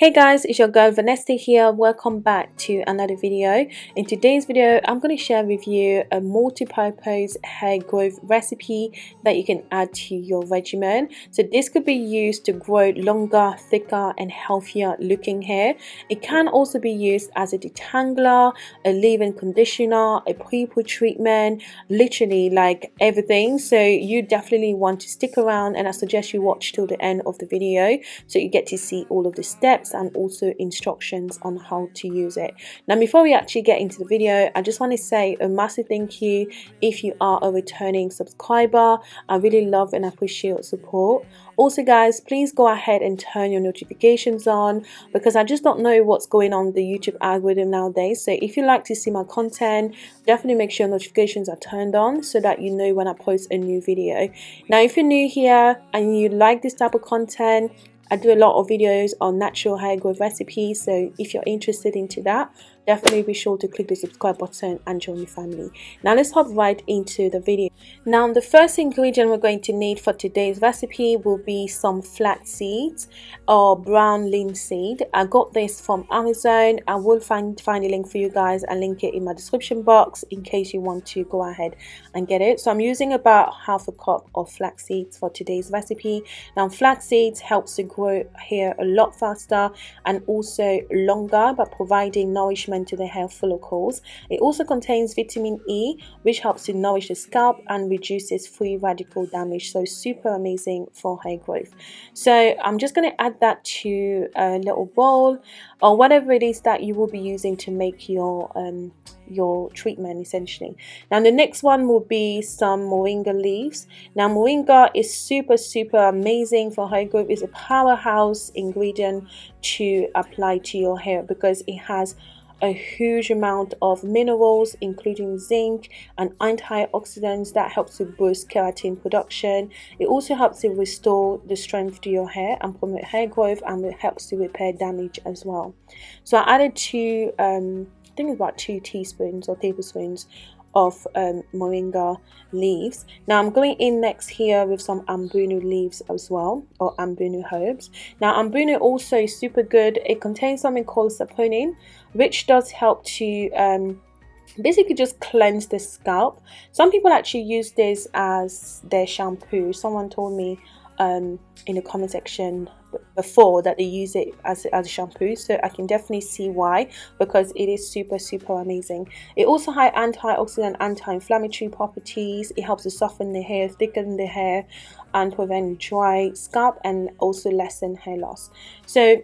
Hey guys, it's your girl Vanessa here. Welcome back to another video. In today's video, I'm going to share with you a multi-purpose hair growth recipe that you can add to your regimen. So this could be used to grow longer, thicker and healthier looking hair. It can also be used as a detangler, a leave-in conditioner, a pre-poo treatment, literally like everything. So you definitely want to stick around and I suggest you watch till the end of the video so you get to see all of the steps and also instructions on how to use it. Now before we actually get into the video, I just want to say a massive thank you if you are a returning subscriber. I really love and appreciate your support. Also guys, please go ahead and turn your notifications on because I just don't know what's going on the YouTube algorithm nowadays. So if you like to see my content, definitely make sure notifications are turned on so that you know when I post a new video. Now if you're new here and you like this type of content, I do a lot of videos on natural hair growth recipes so if you're interested into that definitely be sure to click the subscribe button and join the family. Now let's hop right into the video. Now the first ingredient we're going to need for today's recipe will be some flax seeds or brown linseed. I got this from amazon. I will find find a link for you guys and link it in my description box in case you want to go ahead and get it. So i'm using about half a cup of flax seeds for today's recipe. Now flax seeds helps to grow hair a lot faster and also longer by providing nourishment to the hair follicles. It also contains vitamin E, which helps to nourish the scalp and reduces free radical damage. So super amazing for hair growth. So I'm just going to add that to a little bowl or whatever it is that you will be using to make your um, your treatment essentially. Now the next one will be some moringa leaves. Now moringa is super super amazing for hair growth. It's a powerhouse ingredient to apply to your hair because it has a huge amount of minerals including zinc and antioxidants that helps to boost keratin production. It also helps to restore the strength to your hair and promote hair growth and it helps to repair damage as well. So i added two um, i think it's about two teaspoons or tablespoons of um, moringa leaves. Now I'm going in next here with some ambunu leaves as well or ambunu herbs. Now ambunu also is super good. It contains something called saponin which does help to um, basically just cleanse the scalp. Some people actually use this as their shampoo. Someone told me um, in the comment section before that they use it as, as a shampoo so I can definitely see why because it is super super amazing. It also has antioxidant anti-inflammatory properties. It helps to soften the hair thicken the hair and prevent dry scalp and also lessen hair loss. So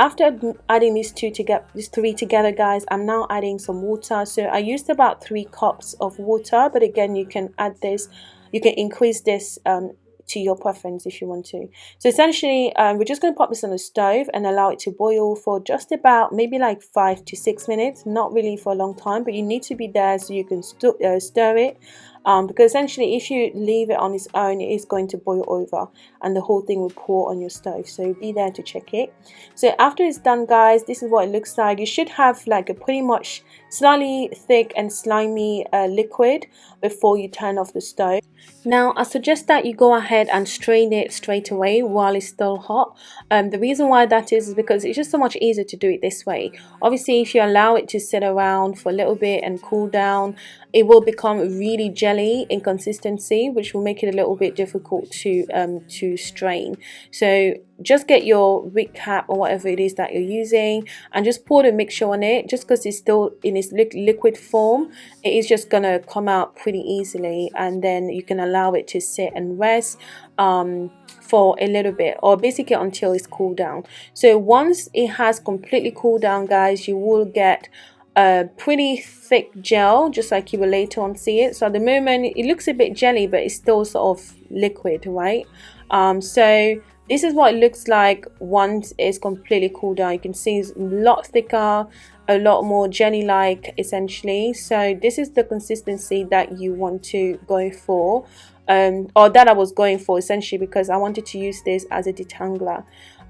after adding these two together these three together guys i'm now adding some water. So i used about three cups of water but again you can add this you can increase this um, to your preference if you want to. So essentially, um, we're just going to pop this on the stove and allow it to boil for just about maybe like five to six minutes. Not really for a long time, but you need to be there so you can st uh, stir it um, because essentially if you leave it on its own it is going to boil over and the whole thing will pour on your stove so be there to check it so after it's done guys this is what it looks like you should have like a pretty much slightly thick and slimy uh, liquid before you turn off the stove now I suggest that you go ahead and strain it straight away while it's still hot. Um, the reason why that is is because it's just so much easier to do it this way. Obviously if you allow it to sit around for a little bit and cool down it will become really jelly in consistency which will make it a little bit difficult to um, to strain. So just get your wig cap or whatever it is that you're using and just pour the mixture on it just because it's still in its li liquid form. It is just gonna come out pretty easily and then you can allow it to sit and rest um, for a little bit or basically until it's cooled down. So once it has completely cooled down guys you will get a pretty thick gel just like you will later on see it. So at the moment it looks a bit jelly but it's still sort of liquid right? Um, so this is what it looks like once it's completely cooled down. You can see it's a lot thicker a lot more jelly like essentially. So this is the consistency that you want to go for um, or that I was going for essentially because I wanted to use this as a detangler.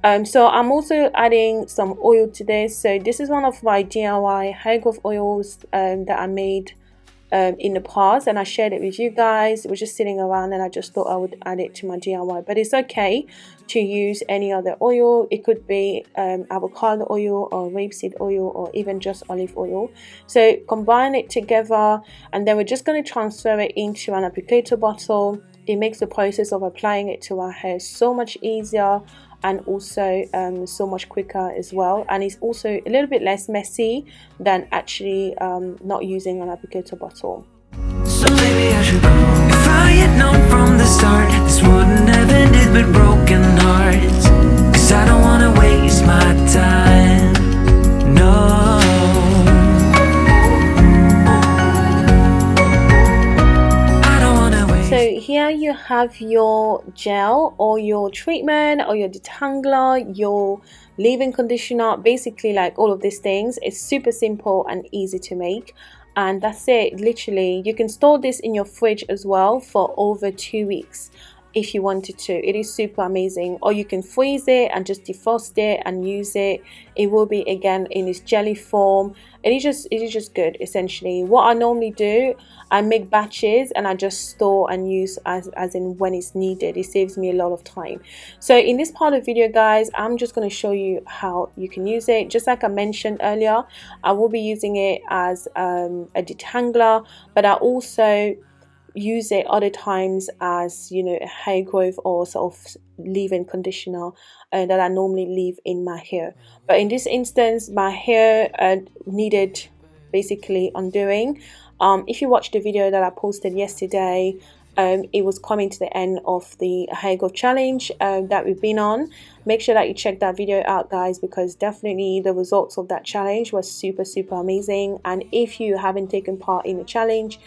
Um, so I'm also adding some oil to this. So this is one of my DIY hair growth oils um, that I made um, in the past and I shared it with you guys. It was just sitting around and I just thought I would add it to my DIY. But it's okay to use any other oil. It could be um, avocado oil or rapeseed oil or even just olive oil. So combine it together and then we're just going to transfer it into an applicator bottle. It makes the process of applying it to our hair so much easier and also um, so much quicker as well and it's also a little bit less messy than actually um, not using an applicator bottle. So have your gel or your treatment or your detangler, your leave-in conditioner, basically like all of these things. It's super simple and easy to make. And that's it. Literally you can store this in your fridge as well for over two weeks if you wanted to. It is super amazing. Or you can freeze it and just defrost it and use it. It will be again in its jelly form. It is just it is just good essentially. What i normally do i make batches and i just store and use as, as in when it's needed. It saves me a lot of time. So in this part of the video guys i'm just going to show you how you can use it. Just like i mentioned earlier i will be using it as um, a detangler but i also use it other times as you know hair growth or sort of leave-in conditioner uh, that I normally leave in my hair. But in this instance my hair uh, needed basically undoing. Um, if you watched the video that I posted yesterday um, it was coming to the end of the hair growth challenge uh, that we've been on. Make sure that you check that video out guys because definitely the results of that challenge was super super amazing. And if you haven't taken part in the challenge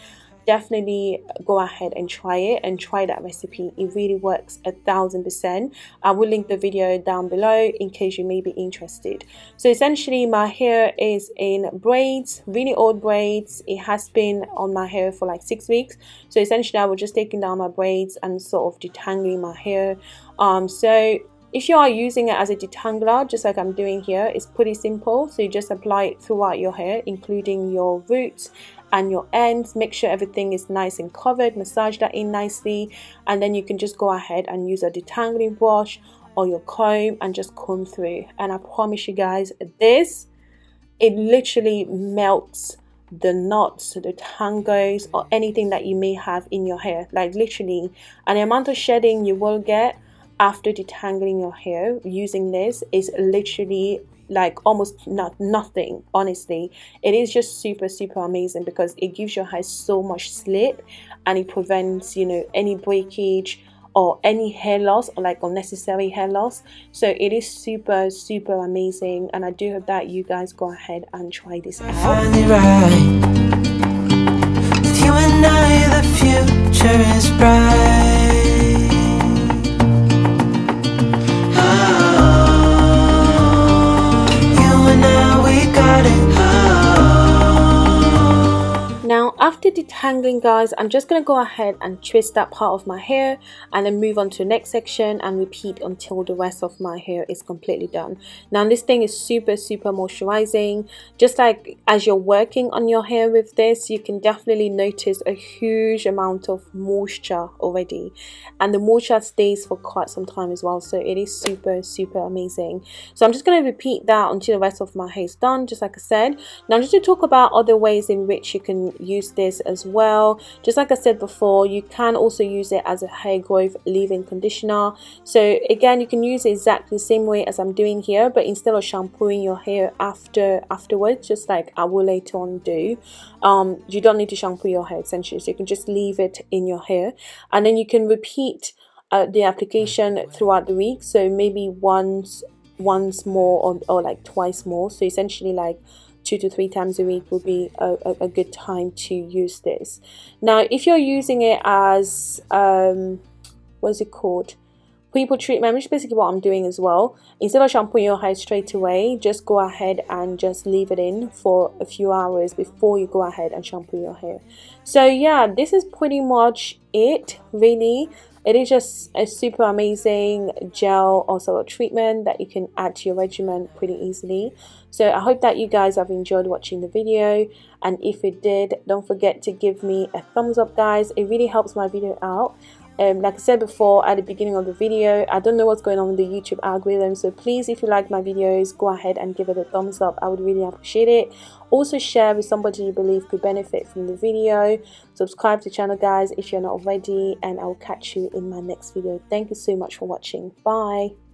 definitely go ahead and try it and try that recipe. It really works a thousand percent. I will link the video down below in case you may be interested. So essentially my hair is in braids really old braids. It has been on my hair for like six weeks. So essentially i was just taking down my braids and sort of detangling my hair. Um so if you are using it as a detangler, just like I'm doing here, it's pretty simple. So you just apply it throughout your hair, including your roots and your ends. Make sure everything is nice and covered. Massage that in nicely. And then you can just go ahead and use a detangling brush or your comb and just comb through. And I promise you guys this it literally melts the knots the tangles or anything that you may have in your hair. Like literally and the amount of shedding you will get after detangling your hair using this is literally like almost not nothing honestly. It is just super super amazing because it gives your hair so much slip and it prevents you know any breakage or any hair loss or like unnecessary hair loss. So it is super super amazing and i do hope that you guys go ahead and try this out after detangling guys i'm just to go ahead and twist that part of my hair and then move on to the next section and repeat until the rest of my hair is completely done. Now this thing is super super moisturizing. Just like as you're working on your hair with this you can definitely notice a huge amount of moisture already. And the moisture stays for quite some time as well so it is super super amazing. So i'm just going to repeat that until the rest of my hair is done just like i said. Now I'm just to talk about other ways in which you can use this as well. Just like I said before you can also use it as a hair growth leave-in conditioner. So again you can use it exactly the same way as I'm doing here but instead of shampooing your hair after afterwards just like I will later on do um, you don't need to shampoo your hair essentially. So you can just leave it in your hair. And then you can repeat uh, the application throughout the week. So maybe once once more or, or like twice more. So essentially like two to three times a week will be a, a, a good time to use this. Now if you're using it as um, what's it called? Pre-poo treatment which is basically what I'm doing as well. Instead of shampooing your hair straight away just go ahead and just leave it in for a few hours before you go ahead and shampoo your hair. So yeah this is pretty much it really it is just a super amazing gel also a treatment that you can add to your regimen pretty easily. So I hope that you guys have enjoyed watching the video. And if it did don't forget to give me a thumbs up guys. It really helps my video out um, like I said before at the beginning of the video I don't know what's going on with the YouTube algorithm so please if you like my videos go ahead and give it a thumbs up. I would really appreciate it. Also share with somebody you believe could benefit from the video. Subscribe to the channel guys if you're not already and I'll catch you in my next video. Thank you so much for watching. Bye